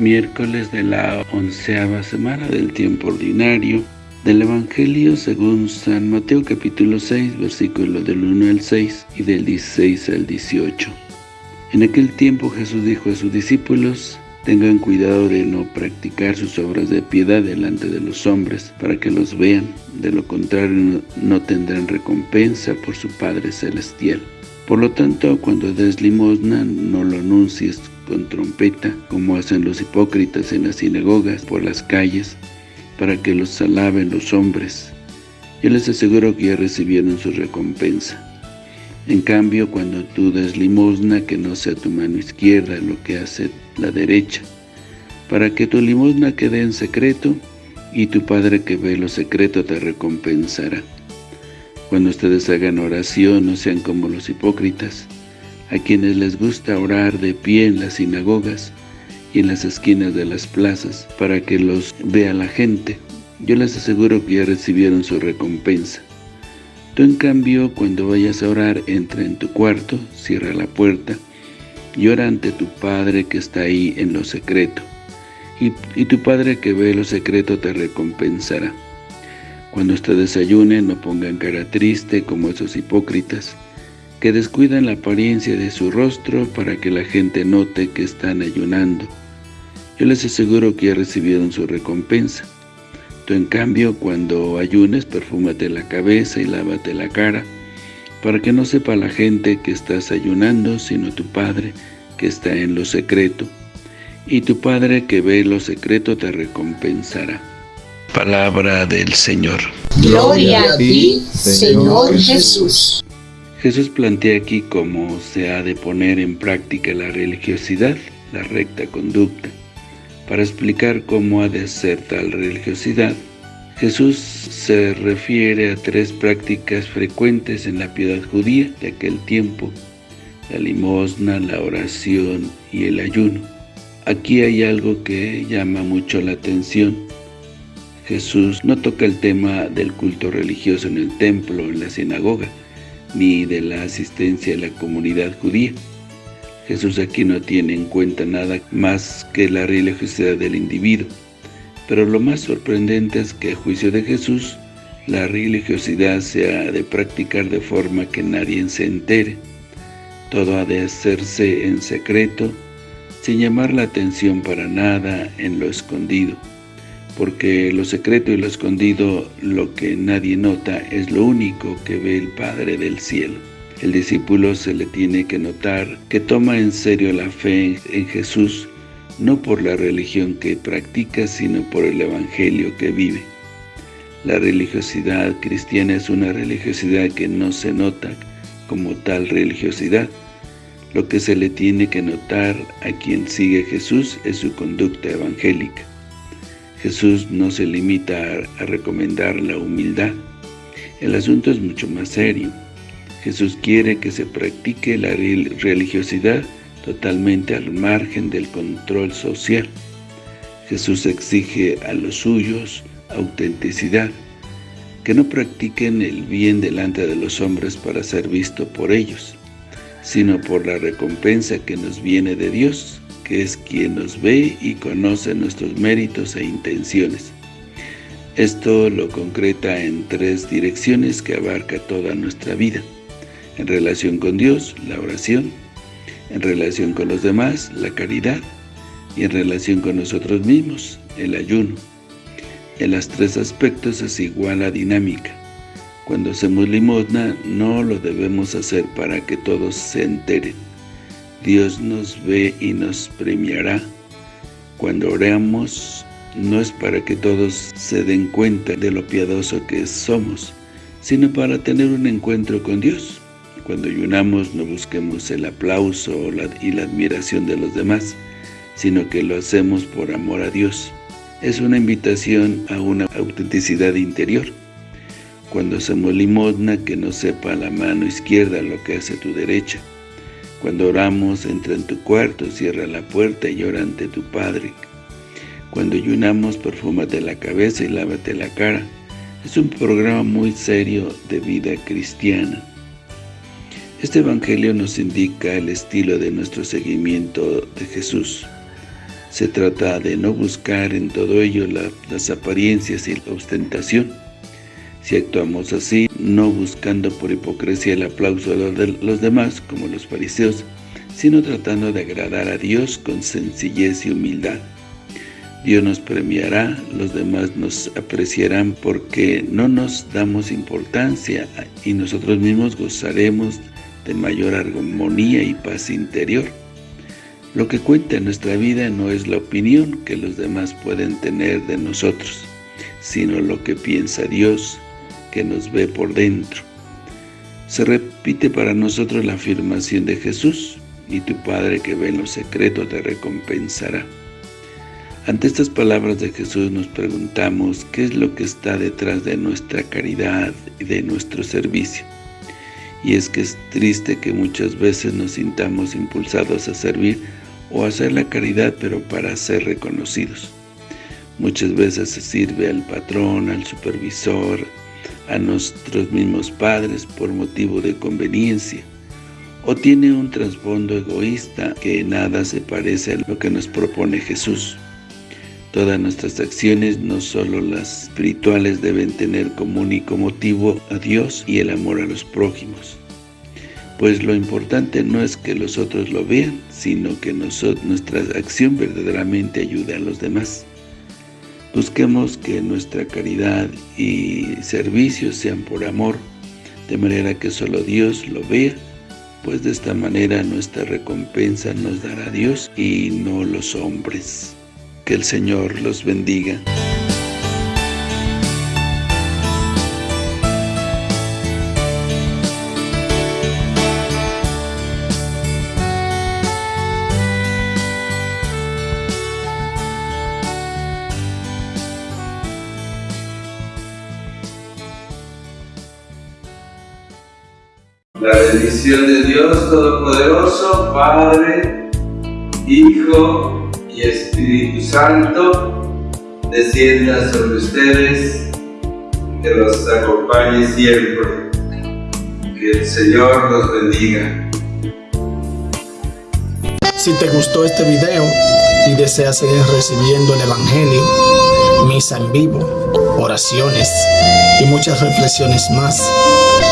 miércoles de la onceava semana del tiempo ordinario del Evangelio según San Mateo capítulo 6, versículo del 1 al 6 y del 16 al 18. En aquel tiempo Jesús dijo a sus discípulos, Tengan cuidado de no practicar sus obras de piedad delante de los hombres, para que los vean. De lo contrario, no tendrán recompensa por su Padre Celestial. Por lo tanto, cuando des limosna, no lo anuncies con trompeta, como hacen los hipócritas en las sinagogas por las calles, para que los alaben los hombres. Yo les aseguro que ya recibieron su recompensa. En cambio, cuando tú des limosna, que no sea tu mano izquierda lo que hace la derecha, para que tu limosna quede en secreto, y tu Padre que ve lo secreto te recompensará. Cuando ustedes hagan oración, no sean como los hipócritas, a quienes les gusta orar de pie en las sinagogas y en las esquinas de las plazas, para que los vea la gente. Yo les aseguro que ya recibieron su recompensa. Tú en cambio, cuando vayas a orar, entra en tu cuarto, cierra la puerta, y ora ante tu Padre que está ahí en lo secreto, y, y tu Padre que ve lo secreto te recompensará. Cuando ustedes ayunen, no pongan cara triste como esos hipócritas, que descuidan la apariencia de su rostro para que la gente note que están ayunando. Yo les aseguro que ya recibieron su recompensa. Tú en cambio, cuando ayunes, perfúmate la cabeza y lávate la cara, para que no sepa la gente que estás ayunando, sino tu Padre que está en lo secreto. Y tu Padre que ve lo secreto te recompensará. Palabra del Señor. Gloria a ti, Señor Jesús. Jesús plantea aquí cómo se ha de poner en práctica la religiosidad, la recta conducta. Para explicar cómo ha de ser tal religiosidad, Jesús se refiere a tres prácticas frecuentes en la piedad judía de aquel tiempo, la limosna, la oración y el ayuno. Aquí hay algo que llama mucho la atención. Jesús no toca el tema del culto religioso en el templo en la sinagoga, ni de la asistencia a la comunidad judía. Jesús aquí no tiene en cuenta nada más que la religiosidad del individuo. Pero lo más sorprendente es que a juicio de Jesús, la religiosidad se ha de practicar de forma que nadie se entere. Todo ha de hacerse en secreto, sin llamar la atención para nada en lo escondido porque lo secreto y lo escondido, lo que nadie nota, es lo único que ve el Padre del cielo. El discípulo se le tiene que notar que toma en serio la fe en Jesús, no por la religión que practica, sino por el Evangelio que vive. La religiosidad cristiana es una religiosidad que no se nota como tal religiosidad. Lo que se le tiene que notar a quien sigue Jesús es su conducta evangélica. Jesús no se limita a, recomendar la humildad. El asunto es mucho más serio. Jesús quiere que se practique la religiosidad totalmente al margen del control social. Jesús exige a los suyos autenticidad, que no practiquen el bien delante de los hombres para ser visto por ellos, sino por la recompensa que nos viene de Dios que es quien nos ve y conoce nuestros méritos e intenciones. Esto lo concreta en tres direcciones que abarca toda nuestra vida. En relación con Dios, la oración. En relación con los demás, la caridad. Y en relación con nosotros mismos, el ayuno. En los tres aspectos es igual a dinámica. Cuando hacemos limosna, no lo debemos hacer para que todos se enteren Dios nos ve y nos premiará. Cuando oramos, no es para que todos se den cuenta de lo piadoso que somos, sino para tener un encuentro con Dios. Cuando ayunamos, no busquemos el aplauso y la admiración de los demás, sino que lo hacemos por amor a Dios. Es una invitación a una autenticidad interior. Cuando hacemos limosna, que no sepa la mano izquierda lo que hace tu derecha, cuando oramos, entra en tu cuarto, cierra la puerta y ora ante tu Padre. Cuando ayunamos, perfúmate la cabeza y lávate la cara. Es un programa muy serio de vida cristiana. Este Evangelio nos indica el estilo de nuestro seguimiento de Jesús. Se trata de no buscar en todo ello las apariencias y la ostentación. Si actuamos así, no buscando por hipocresía el aplauso de los demás, como los fariseos, sino tratando de agradar a Dios con sencillez y humildad. Dios nos premiará, los demás nos apreciarán porque no nos damos importancia y nosotros mismos gozaremos de mayor armonía y paz interior. Lo que cuenta en nuestra vida no es la opinión que los demás pueden tener de nosotros, sino lo que piensa Dios, que nos ve por dentro. Se repite para nosotros la afirmación de Jesús, y tu Padre que ve en lo secreto te recompensará. Ante estas palabras de Jesús nos preguntamos qué es lo que está detrás de nuestra caridad y de nuestro servicio. Y es que es triste que muchas veces nos sintamos impulsados a servir o a hacer la caridad pero para ser reconocidos. Muchas veces se sirve al patrón, al supervisor, a nuestros mismos padres por motivo de conveniencia o tiene un trasfondo egoísta que nada se parece a lo que nos propone Jesús. Todas nuestras acciones, no solo las espirituales, deben tener como único motivo a Dios y el amor a los prójimos. Pues lo importante no es que los otros lo vean, sino que nuestra acción verdaderamente ayude a los demás. Busquemos que nuestra caridad y servicios sean por amor, de manera que solo Dios lo vea pues de esta manera nuestra recompensa nos dará Dios y no los hombres. Que el Señor los bendiga. La bendición de Dios Todopoderoso, Padre, Hijo y Espíritu Santo, descienda sobre ustedes, que los acompañe siempre. Que el Señor los bendiga. Si te gustó este video y deseas seguir recibiendo el Evangelio, misa en vivo, oraciones y muchas reflexiones más,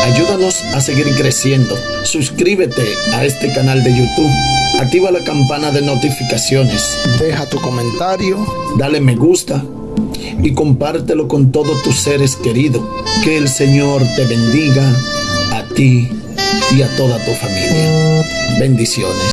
Ayúdanos a seguir creciendo. Suscríbete a este canal de YouTube. Activa la campana de notificaciones. Deja tu comentario. Dale me gusta. Y compártelo con todos tus seres queridos. Que el Señor te bendiga a ti y a toda tu familia. Bendiciones.